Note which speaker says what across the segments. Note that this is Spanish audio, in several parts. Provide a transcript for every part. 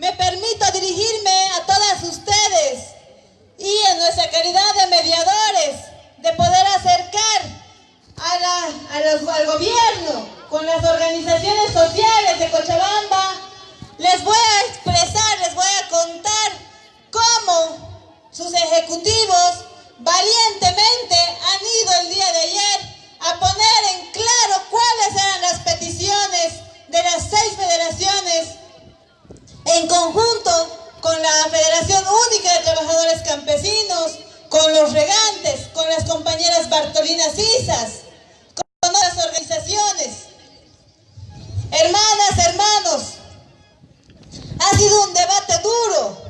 Speaker 1: me permito dirigirme a todas ustedes y en nuestra calidad de mediadores, de poder acercar al gobierno con las organizaciones sociales de Cochabamba, les voy a expresar, les voy a contar cómo sus ejecutivos valientemente han ido el día de ayer a poner en claro cuáles eran las peticiones de las seis federaciones en conjunto con la Federación Única de Trabajadores Campesinos, con los regantes, con las compañeras Bartolinas Isas, con otras organizaciones. Hermanas, hermanos, ha sido un debate duro,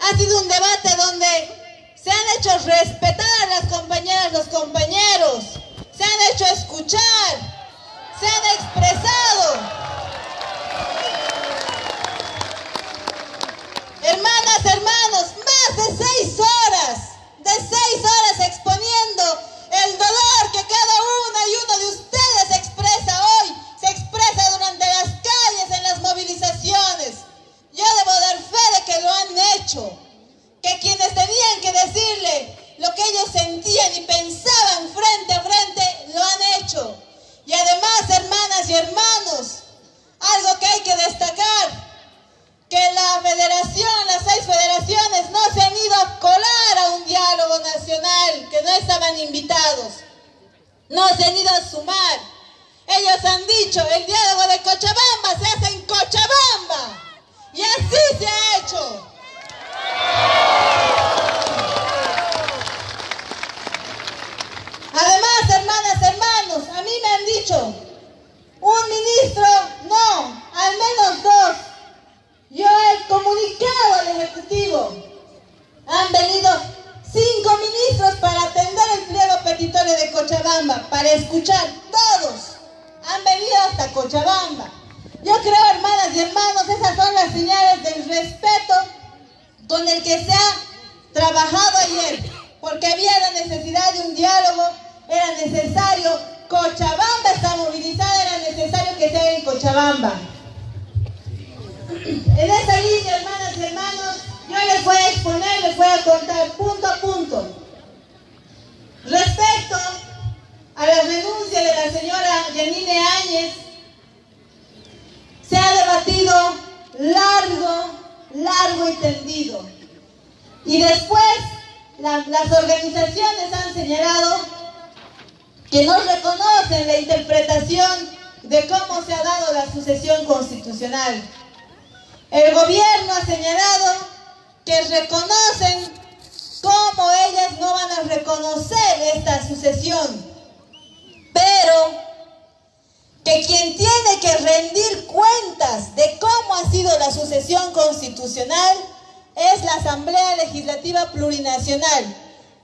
Speaker 1: ha sido un debate donde se han hecho respetar las compañeras, los compañeros, se han hecho escuchar, largo y después las organizaciones han señalado que no reconocen la interpretación de cómo se ha dado la sucesión constitucional. El gobierno ha señalado que reconocen cómo ellas no van a reconocer esta sucesión, pero que quien tiene que rendir cuentas de cómo ha sido la sucesión constitucional es la Asamblea Legislativa Plurinacional.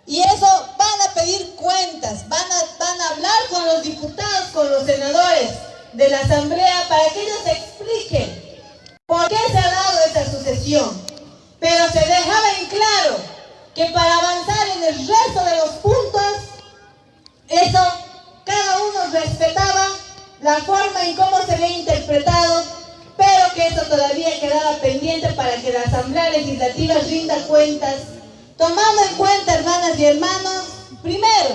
Speaker 1: Y eso van a pedir cuentas, van a, van a hablar con los diputados, con los senadores de la Asamblea para que ellos expliquen por qué se ha dado esa sucesión. Pero se dejaba en claro que para avanzar en el resto de los puntos, eso la forma en cómo se había interpretado, pero que eso todavía quedaba pendiente para que la Asamblea Legislativa rinda cuentas, tomando en cuenta, hermanas y hermanos, primero,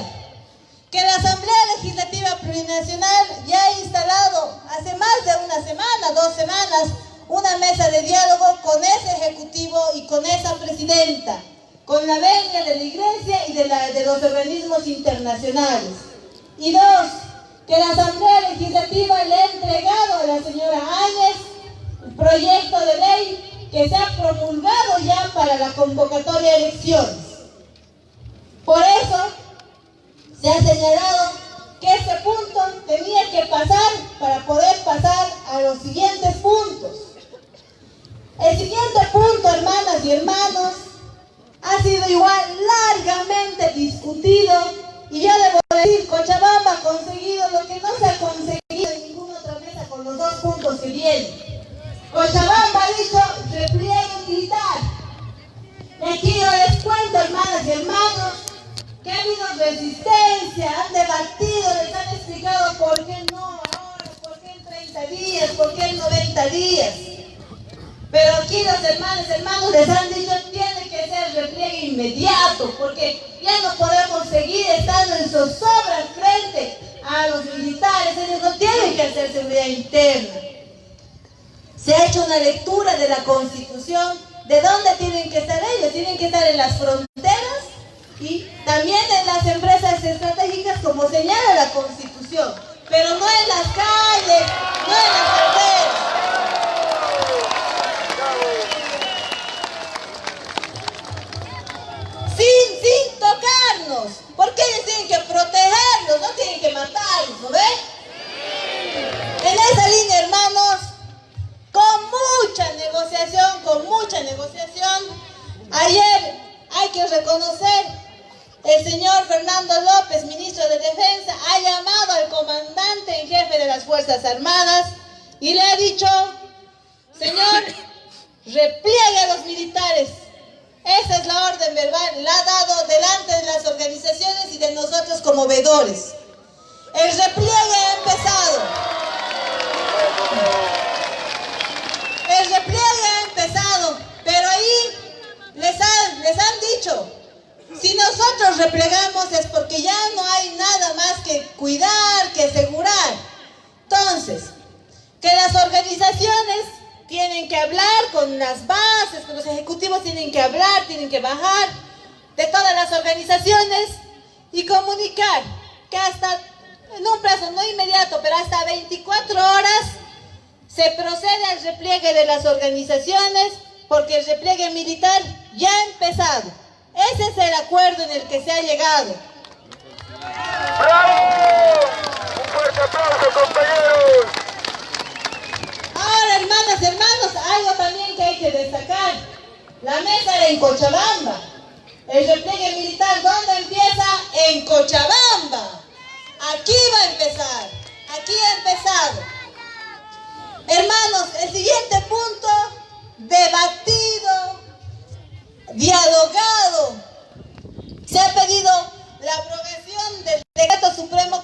Speaker 1: que la Asamblea Legislativa Plurinacional ya ha instalado hace más de una semana, dos semanas, una mesa de diálogo con ese ejecutivo y con esa presidenta, con la venia de la iglesia y de, de los organismos internacionales. Y dos, que la Asamblea Legislativa le ha entregado a la señora Áñez el proyecto de ley que se ha promulgado ya para la convocatoria de elecciones. Por eso se ha señalado que este punto tenía que pasar para poder pasar a los siguientes puntos. El siguiente punto, hermanas y hermanos, ha sido igual largamente discutido y yo debo decir, Cochabamba conseguido lo que no se ha conseguido en ninguna otra mesa con los dos puntos que vienen. Cochabamba ha dicho repliegue militar. Y aquí yo les cuento, hermanas y hermanos, que ha habido resistencia, han debatido, les han explicado por qué no ahora, por qué en 30 días, por qué en 90 días. Pero Aquí los hermanos, hermanos les han dicho, repliegue inmediato, porque ya no podemos seguir estando en zozobra frente a los militares, ellos no tienen que hacer seguridad interna. Se ha hecho una lectura de la Constitución, de dónde tienen que estar ellos, tienen que estar en las fronteras y también en las empresas estratégicas como señala la Constitución, pero no en las calles, no en las carreteras. Cuidar, que asegurar. Entonces, que las organizaciones tienen que hablar con las bases, con los ejecutivos tienen que hablar, tienen que bajar de todas las organizaciones y comunicar que hasta, en un plazo no inmediato, pero hasta 24 horas, se procede al repliegue de las organizaciones porque el repliegue militar ya ha empezado. Ese es el acuerdo en el que se ha llegado.
Speaker 2: ¡Bravo! Un fuerte aplauso, compañeros.
Speaker 1: Ahora, hermanas, hermanos, algo también que hay que destacar. La mesa era en Cochabamba. El repliegue militar, ¿dónde empieza? En Cochabamba. Aquí va a empezar. Aquí ha empezado. Hermanos, el siguiente punto, debatido, dialogado. Se ha pedido la aprobación del decreto supremo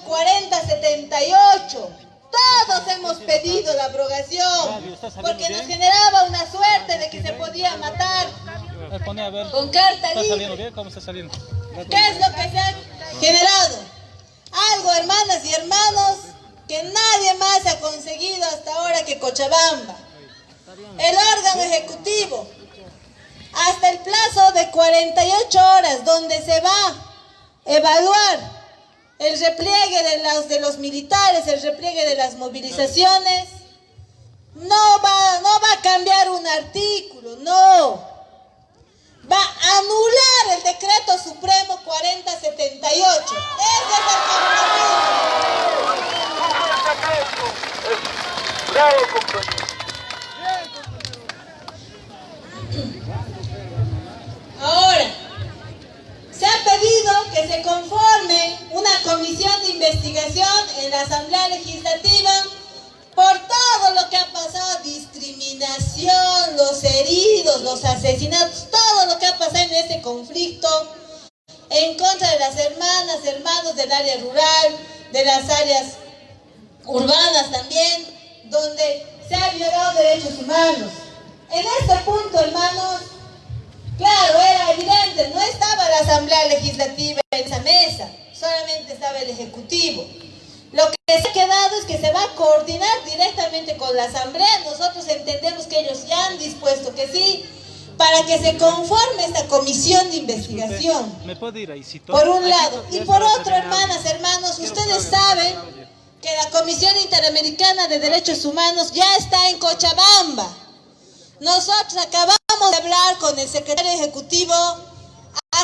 Speaker 1: 4078. Todos hemos pedido la abrogación porque nos generaba una suerte de que se podía matar con carta
Speaker 3: ¿Está saliendo
Speaker 1: libre.
Speaker 3: bien? ¿Cómo está saliendo?
Speaker 1: ¿Qué es lo que se ha generado? Algo, hermanas y hermanos, que nadie más ha conseguido hasta ahora que Cochabamba. El órgano ejecutivo, hasta el plazo de 48 horas, donde se va a evaluar el repliegue de los, militares, el repliegue de las movilizaciones, no va, a cambiar un artículo, no. Va a anular el decreto supremo 4078. Ese es el compromiso.
Speaker 2: Bravo.
Speaker 1: Que se conforme una comisión de investigación en la Asamblea Legislativa por todo lo que ha pasado, discriminación, los heridos, los asesinatos, todo lo que ha pasado en este conflicto en contra de las hermanas, hermanos del área rural, de las áreas urbanas también, donde se han violado derechos humanos. En este punto, hermanos, Claro, era evidente, no estaba la Asamblea Legislativa esa mesa, solamente estaba el Ejecutivo. Lo que se ha quedado es que se va a coordinar directamente con la Asamblea. Nosotros entendemos que ellos ya han dispuesto que sí, para que se conforme esta comisión de investigación.
Speaker 3: ¿Me puede ir ahí? si to-
Speaker 1: Por un lado. Y por otro, hermanas, hermanos, ustedes saben que la Comisión Interamericana de Derechos Humanos ya está en Cochabamba. Nosotros acabamos de hablar con el secretario ejecutivo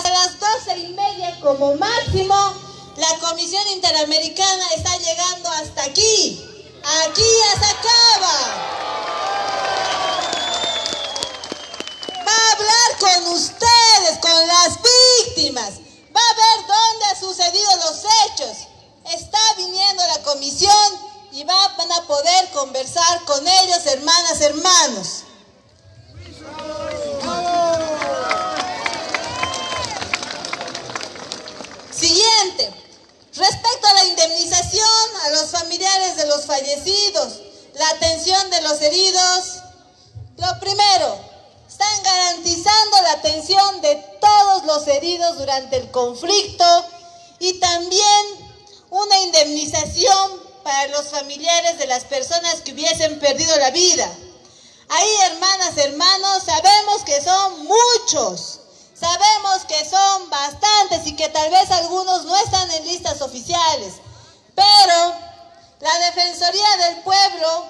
Speaker 1: hasta las doce y media como máximo. La Comisión Interamericana está llegando hasta aquí. Aquí ya se acaba. Va a hablar con ustedes, con las víctimas. Va a ver dónde han sucedido los hechos. Está viniendo la comisión y va- van a poder conversar con ellos, hermanas, hermanos. Respecto a la indemnización a los familiares de los fallecidos, la atención de los heridos, lo primero, reparación de todos los heridos durante el conflicto y también una indemnización para los familiares de las personas que hubiesen perdido la vida. Ahí, hermanas, hermanos, sabemos que son muchos, sabemos que son bastantes y que tal vez algunos no están en listas oficiales, pero la Defensoría del Pueblo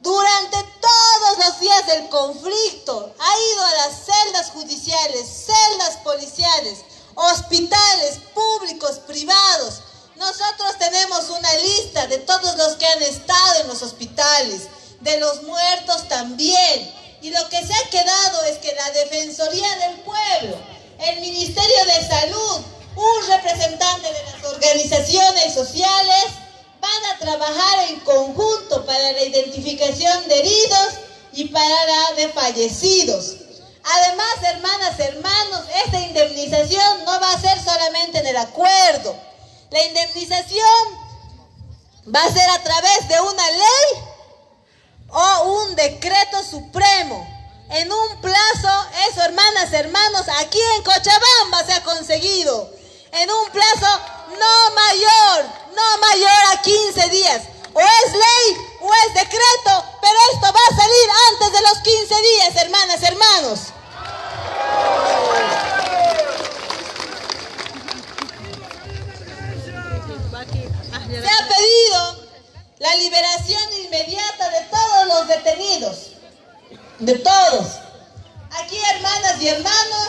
Speaker 1: durante todos los días del conflicto ha ido a las celdas judiciales, celdas policiales, hospitales públicos, privados. Nosotros tenemos una lista de todos los que han estado en los hospitales, de los muertos también. Y lo que se ha quedado es que la Defensoría del Pueblo, el Ministerio de Salud, un representante de las organizaciones sociales, van a trabajar en conjunto para la identificación de heridos y para la de fallecidos. Además, hermanas, hermanos, esta indemnización no va a ser solamente en el acuerdo. La indemnización va a ser a través de una ley o un decreto supremo. En un plazo, eso, hermanas, hermanos, aquí en Cochabamba se ha conseguido. En un plazo no mayor, no mayor a 15 días. O es ley o es decreto, pero esto va a salir antes de los 15 días, hermanas, hermanos. Se ha pedido la liberación inmediata de todos los detenidos, de todos. Aquí, hermanas y hermanos,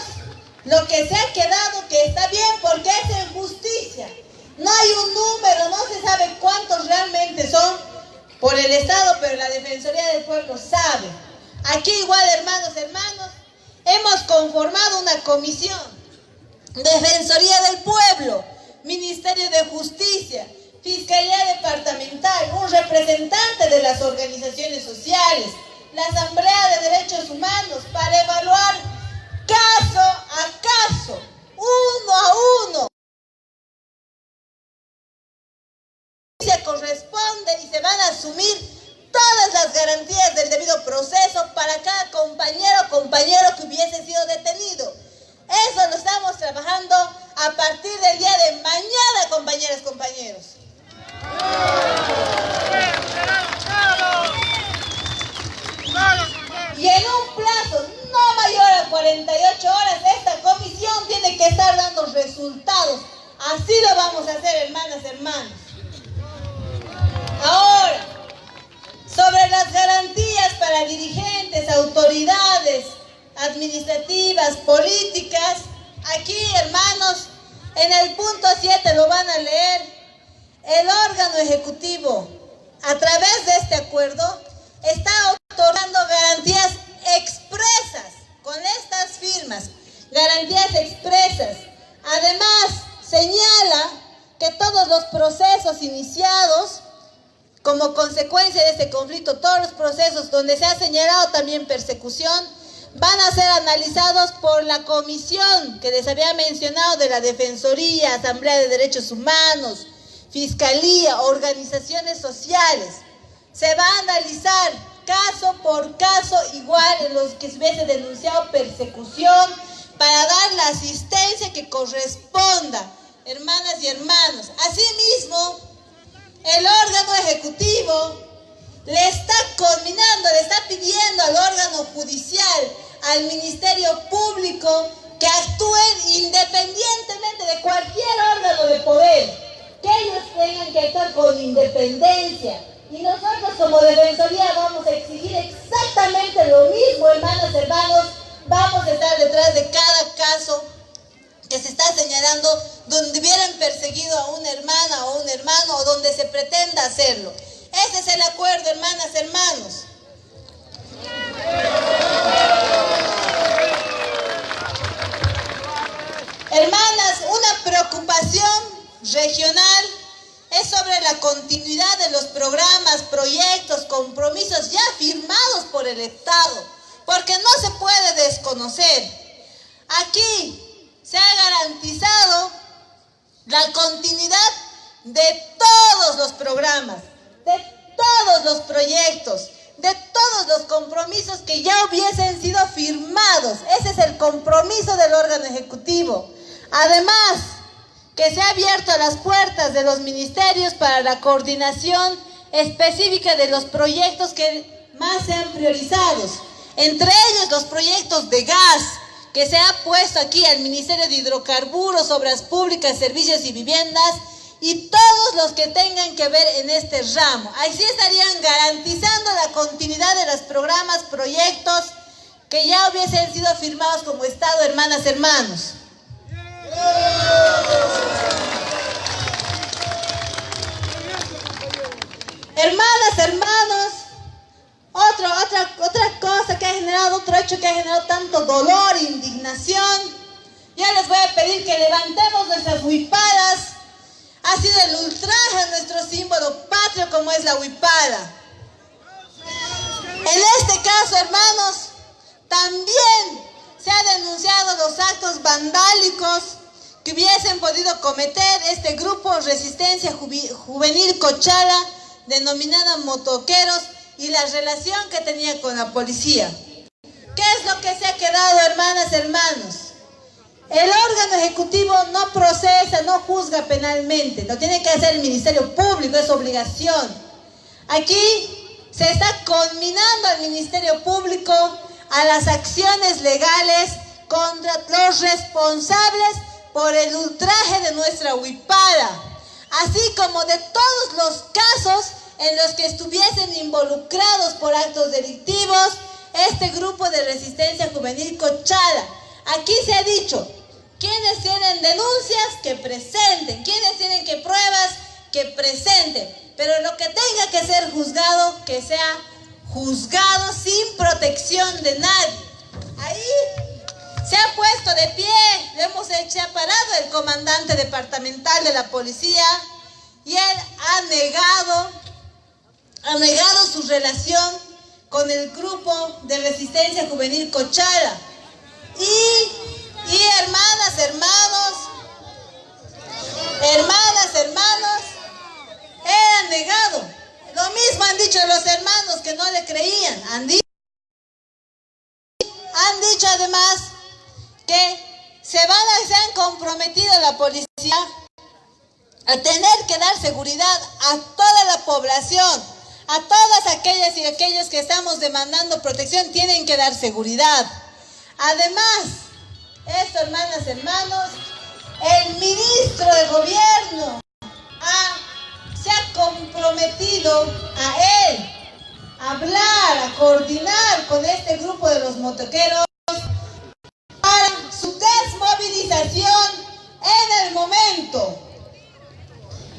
Speaker 1: lo que se ha quedado que está bien porque es en justicia. No hay un número, no se sabe cuántos realmente son por el Estado, pero la Defensoría del Pueblo sabe. Aquí igual, hermanos, hermanos, hemos conformado una comisión. Defensoría del Pueblo, Ministerio de Justicia, Fiscalía Departamental, un representante de las organizaciones sociales, la Asamblea de Derechos Humanos, para evaluar caso a caso, uno a uno. Se corresponde y se van a asumir todas las garantías del debido proceso para cada compañero o compañero que hubiese sido detenido. Eso lo estamos trabajando a partir del día de mañana, compañeras, compañeros. Y en un plazo también persecución, van a ser analizados por la comisión que les había mencionado de la Defensoría, Asamblea de Derechos Humanos, fiscalía, organizaciones sociales. Se va a analizar caso por caso igual en los que se hubiese denunciado persecución para dar la asistencia que corresponda, hermanas y hermanos. Asimismo, el órgano ejecutivo le está combinando, le está pidiendo al órgano judicial, al Ministerio Público, que actúen independientemente de cualquier órgano de poder que ellos tengan que actuar con independencia. Y nosotros como Defensoría vamos a exigir exactamente lo mismo, hermanas, hermanos. Vamos a estar detrás de cada caso que se está señalando donde hubieran perseguido a una hermana o un hermano o donde se pretenda hacerlo. Ese es el acuerdo, hermanas, hermanos. Hermanas, una preocupación regional es sobre la continuidad de los programas, proyectos, compromisos ya firmados por el Estado, porque no se puede desconocer. Aquí se ha garantizado la continuidad de todos los programas, de todos los proyectos, de todos los compromisos que ya hubiesen sido firmados. Ese es el compromiso del órgano ejecutivo. Además, que se ha abierto las puertas de los ministerios para la coordinación específica de los proyectos que más sean priorizados. Entre ellos los proyectos de gas, que se ha puesto aquí al Ministerio de Hidrocarburos, Obras Públicas, Servicios y Viviendas, y todos los que tengan que ver en este ramo. Así estarían garantizando la continuidad de los programas, proyectos que ya hubiesen sido firmados como Estado, hermanas, hermanos. Hermanas, hermanos, otra, otra, otra cosa que ha generado, otro hecho que ha generado tanto dolor, indignación. Ya les voy a pedir que levantemos nuestras huipadas. Ha sido el ultraje a nuestro símbolo patrio como es la huipada. En este caso, hermanos, también se ha denunciado los actos vandálicos que hubiesen podido cometer este grupo Resistencia Juvenil Cochala, denominada Motoqueros, y la relación que tenía con la policía. ¿Qué es lo que se ha quedado, hermanas, hermanos? El órgano ejecutivo no procesa, no juzga penalmente, lo tiene que hacer el Ministerio Público, es obligación. Aquí se está conminando al Ministerio Público a las acciones legales contra los responsables por el ultraje de nuestra huipada, así como de todos los casos en los que estuviesen involucrados por actos delictivos este grupo de resistencia juvenil Cochala. Aquí se ha dicho, quienes tienen denuncias, que presenten, quienes tienen que pruebas, que presenten, pero lo que tenga que ser juzgado, que sea juzgado sin protección de nadie. Ahí se ha puesto de pie, le hemos hecho parado el comandante departamental de la policía y él ha negado, ha negado su relación con el grupo de resistencia juvenil Cochala. Y, y hermanas, hermanos, hermanas, hermanos, ha negado. Lo mismo han dicho los hermanos que no le creían. Han dicho, han dicho además que se van a, se han comprometido la policía a tener que dar seguridad a toda la población, a todas aquellas y aquellos que estamos demandando protección, tienen que dar seguridad. Además, esto, hermanas, hermanos, el ministro de gobierno se ha comprometido a él hablar, a coordinar con este grupo de los motoqueros en el momento.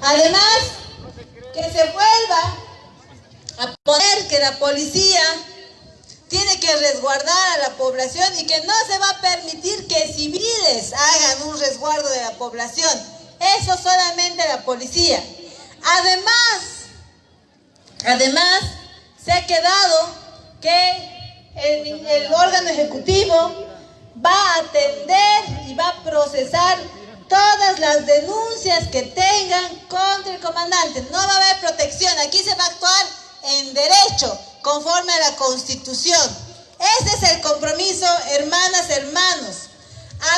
Speaker 1: Además, que se vuelva a poner que la policía resguardar a la población y que no se va a permitir que civiles hagan un resguardo de la población. Eso solamente la policía. Además, además, se ha quedado que el órgano ejecutivo va a atender y va a procesar todas las denuncias que tengan contra el comandante. No va a haber protección, aquí se va a actuar en derecho, conforme a la Constitución. Ese es el compromiso, hermanas, hermanos.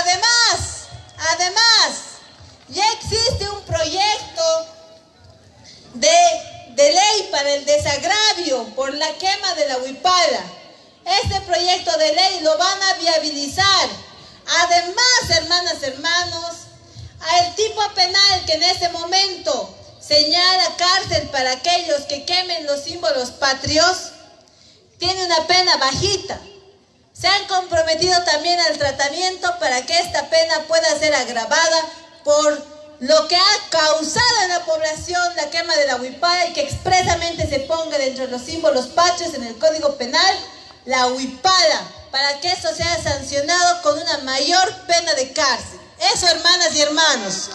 Speaker 1: Además, además, ya existe un proyecto de, de ley para el desagravio por la quema de la huipala. Este proyecto de ley lo van a viabilizar. Además, hermanas, hermanos, el tipo penal que en este momento señala cárcel para aquellos que quemen los símbolos patrios, tiene una pena bajita. Se han comprometido también al tratamiento para que esta pena pueda ser agravada por lo que ha causado en la población la quema de la huipala y que expresamente se ponga dentro de los símbolos patrios en el Código Penal la huipada, para que esto sea sancionado con una mayor pena de cárcel. Eso, hermanas y hermanos.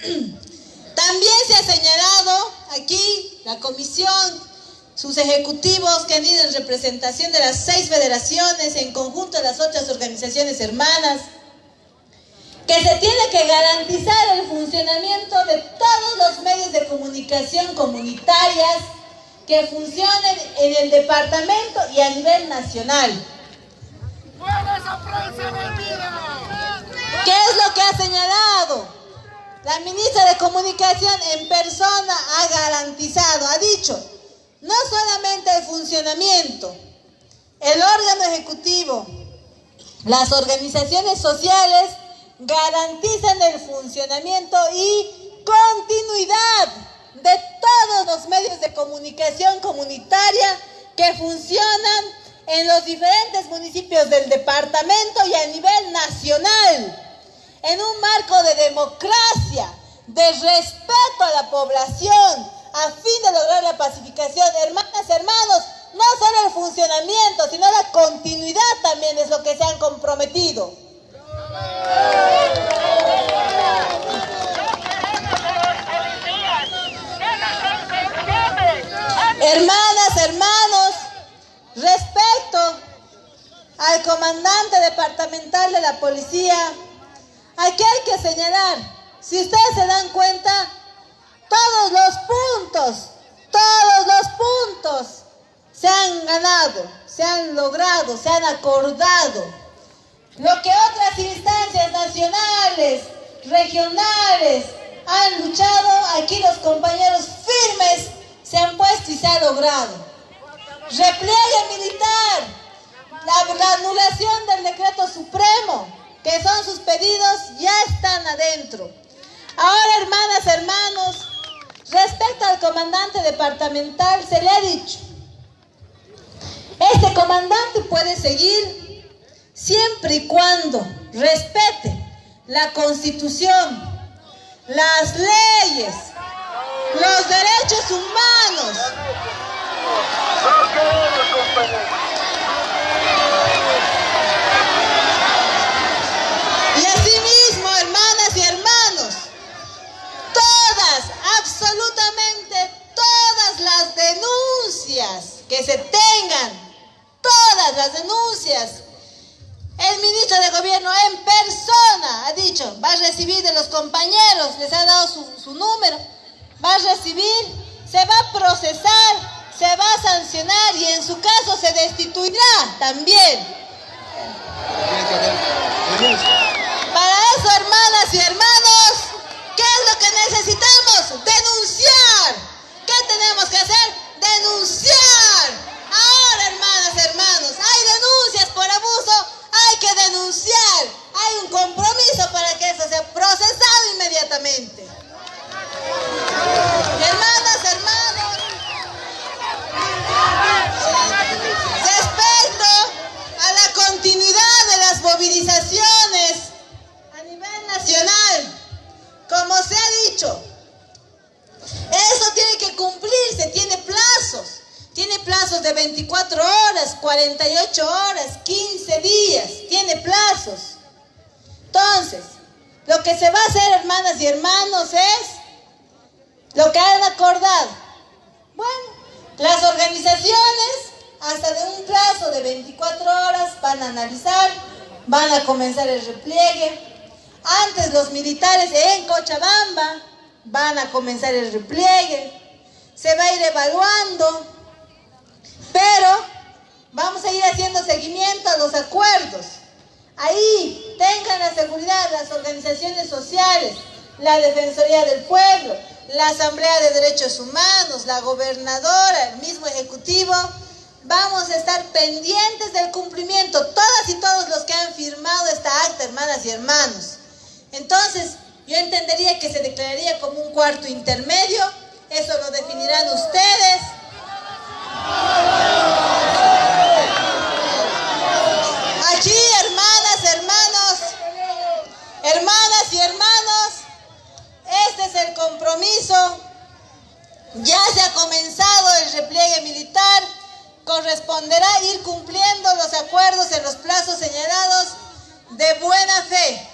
Speaker 1: También se ha señalado aquí la comisión, sus ejecutivos que han ido en representación de las seis federaciones, en conjunto de las otras organizaciones hermanas, que se tiene que garantizar el funcionamiento de todos los medios de comunicación comunitarias que funcionen en el departamento y a nivel nacional. ¿Qué es lo que ha señalado? La ministra de Comunicación en persona ha garantizado, ha dicho, no solamente el funcionamiento, el órgano ejecutivo, las organizaciones sociales garantizan el funcionamiento y continuidad de todos los medios de comunicación comunitaria que funcionan en los diferentes municipios del departamento y a nivel nacional, en un marco de democracia, de respeto a la población, a fin de lograr la pacificación. Hermanas, hermanos, no solo el funcionamiento, sino la continuidad también es lo que se han comprometido. Hermanas, hermanos, respecto al comandante departamental de la policía, aquí hay que señalar, si ustedes se dan cuenta, todos los puntos, todos los puntos se han ganado, se han logrado, se han acordado. Lo que otras instancias nacionales, regionales han luchado, aquí los compañeros firmes se han puesto y se ha logrado. Repliegue militar, la, la anulación del decreto supremo, que son sus pedidos, ya están adentro. Ahora, hermanas, hermanos, Respecto al comandante departamental, se le ha dicho, este comandante puede seguir siempre y cuando respete la constitución, las leyes, los derechos humanos. Absolutamente todas las denuncias que se tengan, todas las denuncias, el ministro de gobierno en persona ha dicho, va a recibir de los compañeros, les ha dado su, su número, va a recibir, se va a procesar, se va a sancionar y en su caso se destituirá también. Para eso, hermanas y hermanos, ¿qué es lo que necesitamos? Denunciar. ¿Qué tenemos que hacer? Denunciar. Ahora, hermanas, hermanos, hay denuncias por abuso, hay que denunciar. Hay un compromiso para que eso sea procesado inmediatamente. De 24 horas, 48 horas, 15 días. Tiene plazos. Entonces, lo que se va a hacer, hermanas y hermanos, es lo que han acordado. Bueno, las organizaciones, hasta de un plazo de 24 horas, van a analizar, van a comenzar el repliegue. Antes los militares en Cochabamba van a comenzar el repliegue. Se va a ir evaluando, pero vamos a ir haciendo seguimiento a los acuerdos. Ahí tengan la seguridad las organizaciones sociales, la Defensoría del Pueblo, la Asamblea de Derechos Humanos, la gobernadora, el mismo Ejecutivo. Vamos a estar pendientes del cumplimiento, todas y todos los que han firmado esta acta, hermanas y hermanos. Entonces, yo entendería que se declararía como un cuarto intermedio, eso lo definirán ustedes. Aquí, hermanas, hermanos, hermanas y hermanos, este es el compromiso. Ya se ha comenzado el repliegue militar. Corresponderá ir cumpliendo los acuerdos en los plazos señalados de buena fe.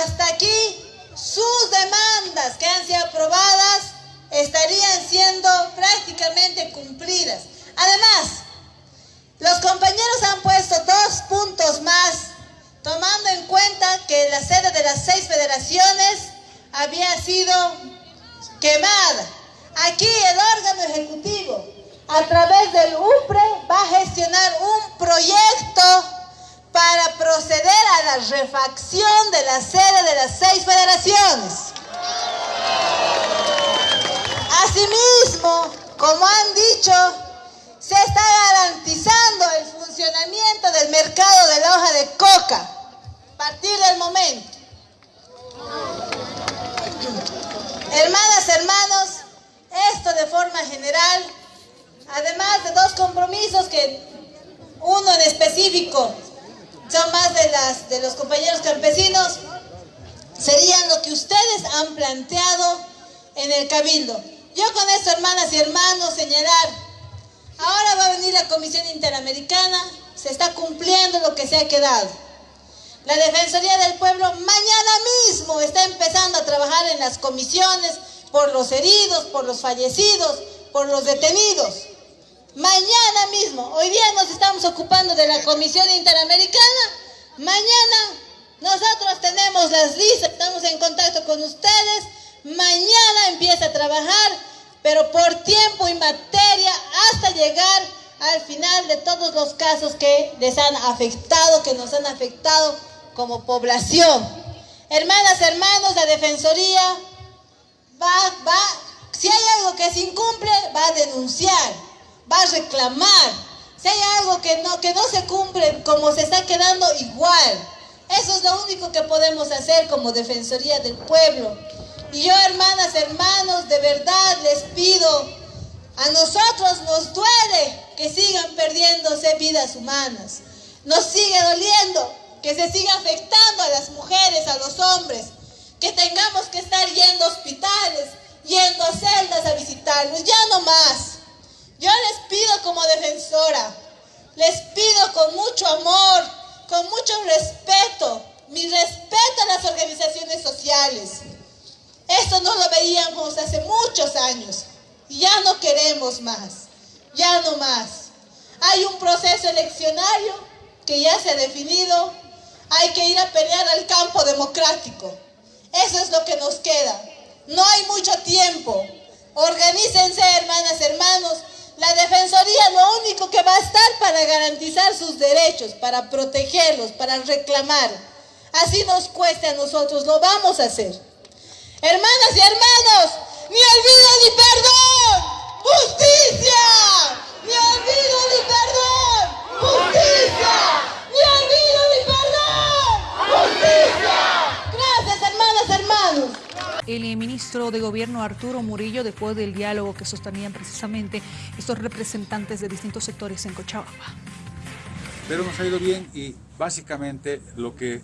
Speaker 1: Hasta aquí sus demandas que han sido aprobadas estarían siendo cumplidas. Además, los compañeros han puesto dos puntos más, tomando en cuenta que la sede de las seis federaciones había sido quemada. Aquí el órgano ejecutivo, a través del UPRE, va a gestionar un proyecto para proceder a la refacción de la sede de las seis federaciones. Asimismo, como han dicho, se está garantizando el funcionamiento del mercado de la hoja de coca a partir del momento. Hermanas, hermanos, esto de forma general, además de dos compromisos que uno en específico son más de, las, de los compañeros campesinos, serían lo que ustedes han planteado en el Cabildo. Yo con esto, hermanas y hermanos, señalar, ahora va a venir la Comisión Interamericana, se está cumpliendo lo que se ha quedado. La Defensoría del Pueblo mañana mismo está empezando a trabajar en las comisiones por los heridos, por los fallecidos, por los detenidos. Mañana mismo, hoy día nos estamos ocupando de la Comisión Interamericana, mañana nosotros tenemos las listas, estamos en contacto con ustedes, mañana empieza a trabajar, pero por tiempo y materia hasta llegar al final de todos los casos que les han afectado, que nos han afectado como población. Hermanas, hermanos, la Defensoría va, va, si hay algo que se incumple, va a denunciar, va a reclamar. Si hay algo que no, que no se cumple, como se está quedando igual. Eso es lo único que podemos hacer como Defensoría del Pueblo. Y yo, hermanas, hermanos, de verdad les pido, a nosotros nos duele que sigan perdiéndose vidas humanas. Nos sigue doliendo que se siga afectando a las mujeres, a los hombres, que tengamos que estar yendo a hospitales, yendo a celdas a visitarlos, ya no más. Yo les pido como defensora, les pido con mucho amor, con mucho respeto, mi respeto a las organizaciones sociales. No lo veíamos hace muchos años ya no queremos más, ya no más. Hay un proceso eleccionario que ya se ha definido, hay que ir a pelear al campo democrático. Eso es lo que nos queda. No hay mucho tiempo. Organícense, hermanas, hermanos. La Defensoría lo único que va a estar para garantizar sus derechos, para protegerlos, para reclamar. Así nos cueste a nosotros, lo vamos a hacer. Hermanas y hermanos, ni olvido ni perdón. Justicia. Ni olvido ni perdón. Justicia. Ni olvido ni perdón. Justicia. Gracias, hermanas, hermanos.
Speaker 3: El ministro de Gobierno Arturo Murillo, después del diálogo que sostenían precisamente estos representantes de distintos sectores en Cochabamba.
Speaker 4: Pero nos ha ido bien y básicamente lo que,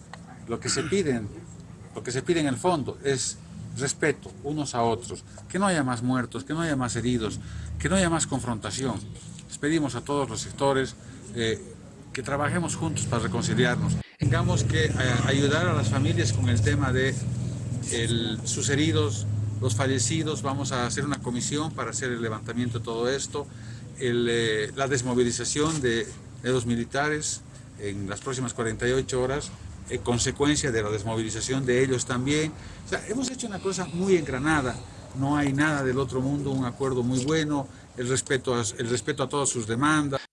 Speaker 4: lo que se piden, lo que se pide en el fondo es respeto unos a otros, que no haya más muertos, que no haya más heridos, que no haya más confrontación. Les pedimos a todos los sectores eh, que trabajemos juntos para reconciliarnos. Tengamos que eh, ayudar a las familias con el tema de el, sus heridos, los fallecidos. Vamos a hacer una comisión para hacer el levantamiento de todo esto, el, eh, la desmovilización de, de los militares en las próximas 48 horas eh, consecuencia de la desmovilización de ellos también. O sea, hemos hecho una cosa muy engranada, no hay nada del otro mundo, un acuerdo muy bueno, el respeto el respeto a todas sus demandas.